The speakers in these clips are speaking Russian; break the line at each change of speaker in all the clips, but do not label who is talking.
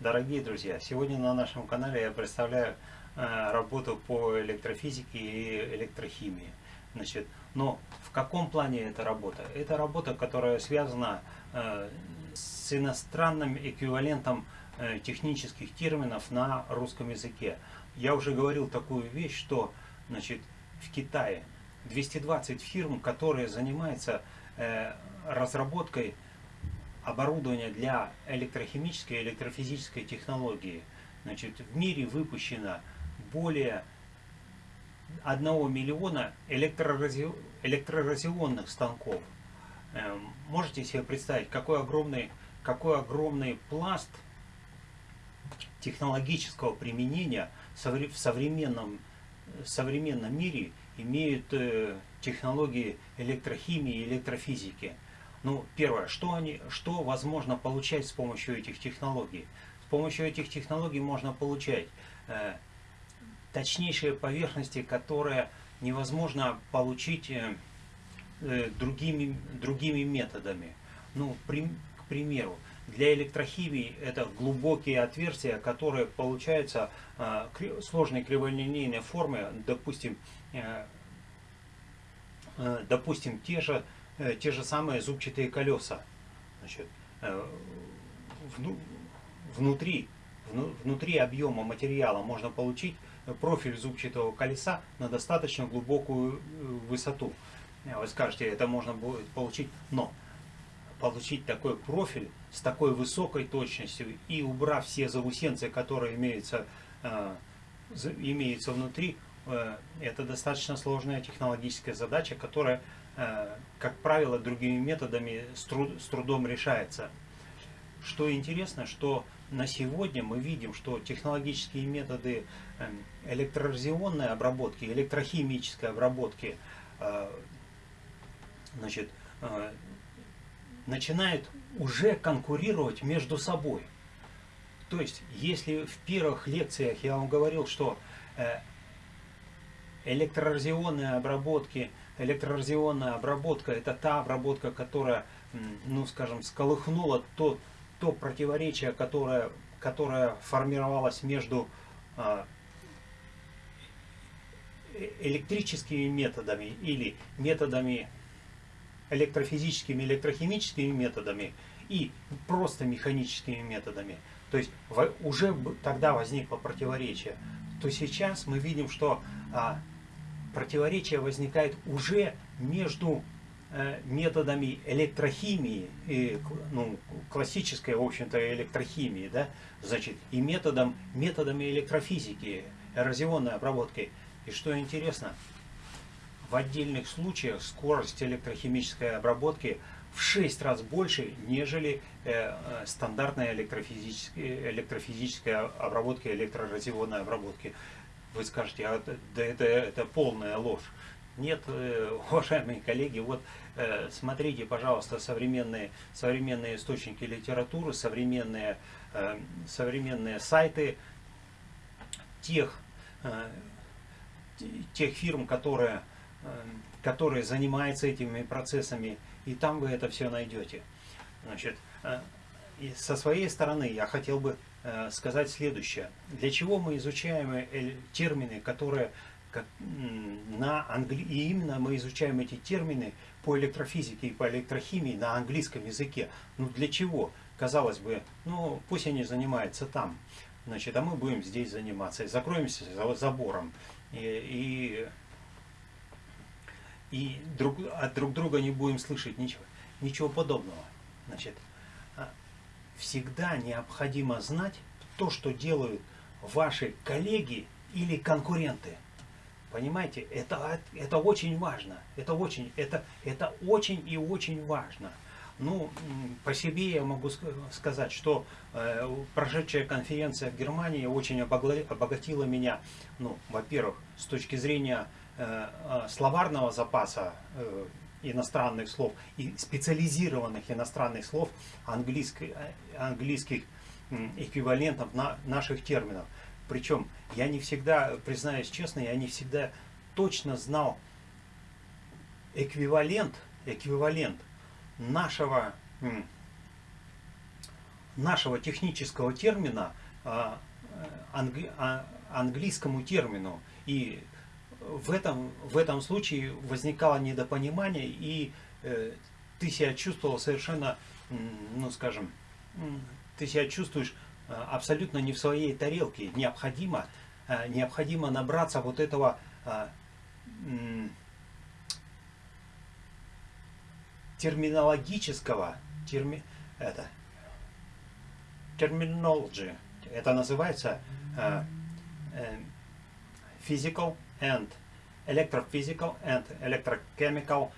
Дорогие друзья, сегодня на нашем канале я представляю э, работу по электрофизике и электрохимии. Значит, но в каком плане эта работа? Это работа, которая связана э, с иностранным эквивалентом э, технических терминов на русском языке. Я уже говорил такую вещь, что значит, в Китае 220 фирм, которые занимаются э, разработкой оборудования для электрохимической и электрофизической технологии. Значит, в мире выпущено более 1 миллиона электроразионных станков. Эм, можете себе представить, какой огромный, какой огромный пласт технологического применения в современном, в современном мире имеют э, технологии электрохимии и электрофизики. Ну, первое, что, они, что возможно получать с помощью этих технологий? С помощью этих технологий можно получать э, точнейшие поверхности, которые невозможно получить э, э, другими, другими методами. Ну, при, к примеру, для электрохимии это глубокие отверстия, которые получаются э, сложной криволинейной формы, допустим, э, э, допустим, те же те же самые зубчатые колеса. Значит, э, вну, внутри, вну, внутри объема материала можно получить профиль зубчатого колеса на достаточно глубокую э, высоту. Вы скажете, это можно будет получить, но получить такой профиль с такой высокой точностью и убрав все заусенцы, которые имеются, э, имеются внутри, э, это достаточно сложная технологическая задача, которая Э, как правило, другими методами с, труд, с трудом решается. Что интересно, что на сегодня мы видим, что технологические методы эм, электроразионной обработки, электрохимической обработки э, значит, э, начинают уже конкурировать между собой. То есть, если в первых лекциях я вам говорил, что электроразионные обработки электроразионная обработка – это та обработка, которая, ну скажем, сколыхнула то, то противоречие, которое, которое формировалось между а, э, электрическими методами или методами электрофизическими, электрохимическими методами и просто механическими методами. То есть уже тогда возникло противоречие. То сейчас мы видим, что а, противоречие возникает уже между э, методами электрохимии, и, ну, классической, в общем-то, электрохимии, да, значит, и методом, методами электрофизики, эрозионной обработки. И что интересно, в отдельных случаях скорость электрохимической обработки в 6 раз больше, нежели э, э стандартная электрофизическая, обработка, электроразионной обработки. Вы скажете, а да это, это полная ложь. Нет, э, уважаемые коллеги, вот э, смотрите, пожалуйста, современные, современные источники литературы, современные, э, современные сайты тех, тех фирм, которые, которые занимаются этими процессами, и там вы это все найдете. Значит, со своей стороны я хотел бы сказать следующее. Для чего мы изучаем э, термины, которые на англи... и именно мы изучаем эти термины по электрофизике и по электрохимии на английском языке. Ну для чего? Казалось бы, ну пусть они занимаются там, значит, а мы будем здесь заниматься. Закроемся за забором и, и, и друг, от друг друга не будем слышать ничего, ничего подобного. Значит, всегда необходимо знать то, что делают ваши коллеги или конкуренты. Понимаете, это, это очень важно. Это очень, это, это очень и очень важно. Ну, по себе я могу сказать, что э, прошедшая конференция в Германии очень обогатила меня, ну, во-первых, с точки зрения э, э словарного запаса, э, иностранных слов и специализированных иностранных слов английских, английских эквивалентов на наших терминов. Причем я не всегда, признаюсь честно, я не всегда точно знал эквивалент, эквивалент нашего, нашего технического термина а, англи, а, английскому термину. И в этом, в этом случае возникало недопонимание, и э, ты себя чувствовал совершенно, ну скажем, ты себя чувствуешь э, абсолютно не в своей тарелке. Необходимо, э, необходимо набраться вот этого э, терминологического, терми, это, terminology, это называется uh, uh, physical and electrophysical and electrochemical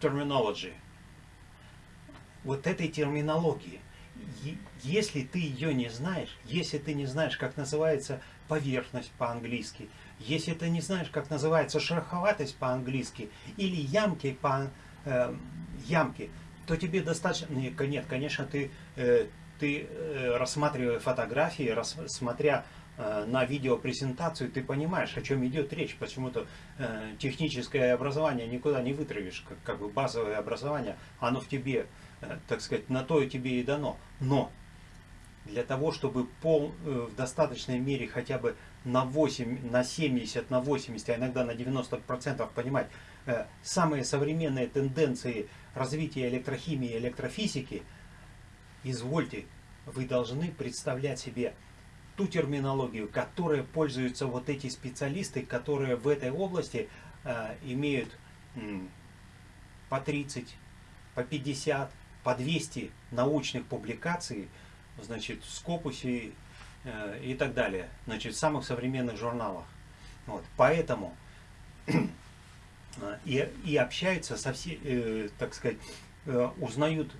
terminology. Вот этой терминологии. Если ты ее не знаешь, если ты не знаешь, как называется поверхность по-английски, если ты не знаешь, как называется шероховатость по-английски или ямки по э, ямки, то тебе достаточно... Нет, конечно, ты, э, ты э, рассматривая фотографии, рассмотря на видеопрезентацию, ты понимаешь, о чем идет речь. Почему-то э, техническое образование никуда не вытравишь, как, как бы базовое образование, оно в тебе, э, так сказать, на то и тебе и дано. Но для того, чтобы пол, э, в достаточной мере хотя бы на 8, на 70, на 80, а иногда на 90% понимать э, самые современные тенденции развития электрохимии и электрофизики, извольте, вы должны представлять себе ту терминологию, которой пользуются вот эти специалисты, которые в этой области э, имеют э, по 30, по 50, по 200 научных публикаций, значит, в Скопусе э, и так далее, значит, в самых современных журналах. Вот, поэтому э, и, и общаются со все, э, так сказать, э, узнают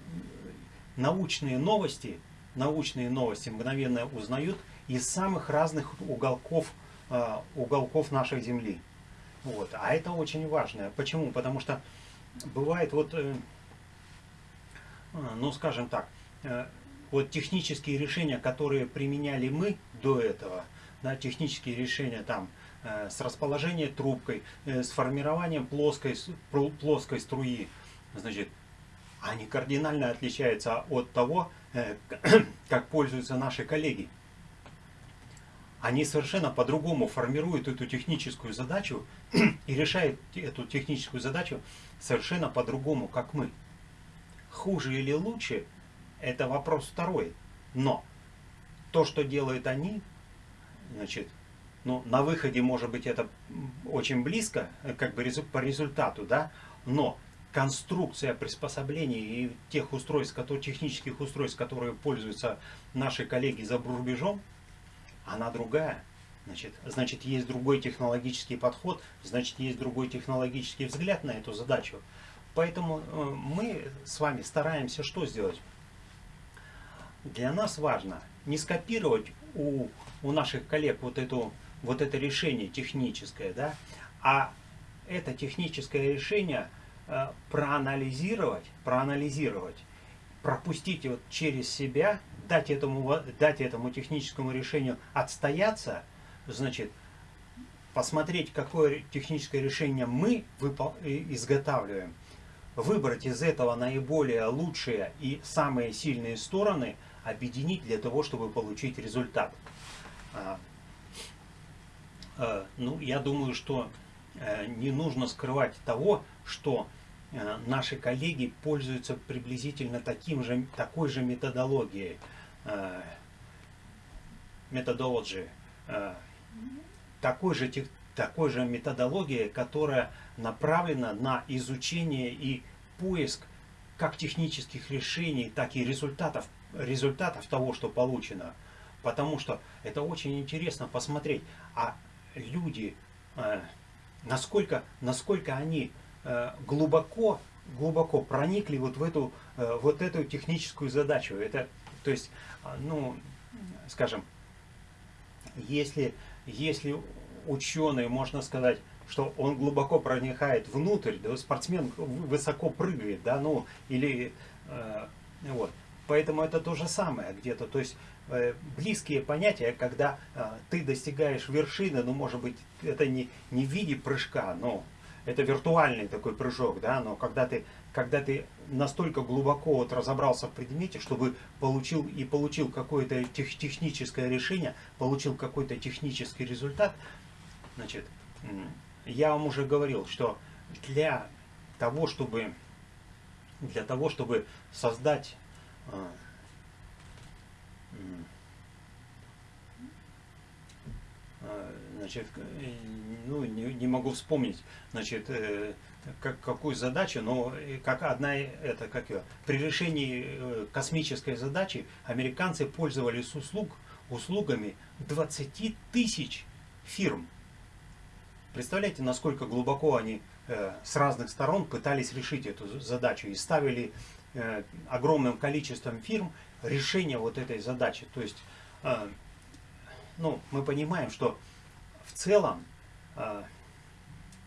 научные новости, научные новости мгновенно узнают из самых разных уголков, э, уголков нашей Земли. Вот. А это очень важно. Почему? Потому что бывает вот, э, э ну скажем так, э, вот технические решения, которые применяли мы до этого, да, технические решения там э, с расположением трубкой, с формированием плоской, плоской струи, значит, они кардинально отличаются от того, как пользуются наши коллеги. Они совершенно по-другому формируют эту техническую задачу и решают эту техническую задачу совершенно по-другому, как мы. Хуже или лучше – это вопрос второй. Но то, что делают они, значит, ну, на выходе, может быть, это очень близко, э, как бы по результату, да, но конструкция приспособлений и тех устройств, которые, технических устройств, которые пользуются наши коллеги за рубежом, она другая. Значит, значит, есть другой технологический подход, значит, есть другой технологический взгляд на эту задачу. Поэтому э, мы с вами стараемся что сделать? для нас важно не скопировать у, у наших коллег вот, эту, вот это решение техническое, да, а это техническое решение э, проанализировать, проанализировать, пропустить вот через себя, дать этому, дать этому техническому решению отстояться, значит, посмотреть, какое техническое решение мы изготавливаем, выбрать из этого наиболее лучшие и самые сильные стороны – объединить для того, чтобы получить результат. А, а, ну, я думаю, что э, не нужно скрывать того, что э, наши коллеги пользуются приблизительно таким же, такой же методологией, э, методологии, такой же, такой же методологией, которая направлена на изучение и поиск как технических решений, так и результатов результатов того, что получено. Потому что это очень интересно посмотреть, а люди, э, насколько, насколько они э, глубоко, глубоко проникли вот в эту, э, вот эту техническую задачу. Это, то есть, ну, скажем, если, если ученый, можно сказать, что он глубоко проникает внутрь, да, спортсмен высоко прыгает, да, ну, или, э, вот, Поэтому это то же самое где-то. То есть э, близкие понятия, когда э, ты достигаешь вершины, ну может быть это не, не в виде прыжка, но это виртуальный такой прыжок, да, но когда ты, когда ты настолько глубоко вот разобрался в предмете, чтобы получил и получил какое-то тех, техническое решение, получил какой-то технический результат, значит, я вам уже говорил, что для того, чтобы для того, чтобы создать а, а, значит, ну, не, не могу вспомнить, значит, э, как, какую задачу, но как одна, это как ее, при решении э, космической задачи американцы пользовались услуг, услугами 20 тысяч фирм. Представляете, насколько глубоко они э, с разных сторон пытались решить эту задачу и ставили э, огромным количеством фирм решение вот этой задачи. То есть, э, ну, мы понимаем, что в целом, э,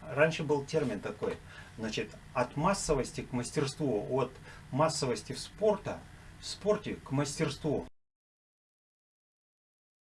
раньше был термин такой, значит, от массовости к мастерству, от массовости в спорта, в спорте к мастерству.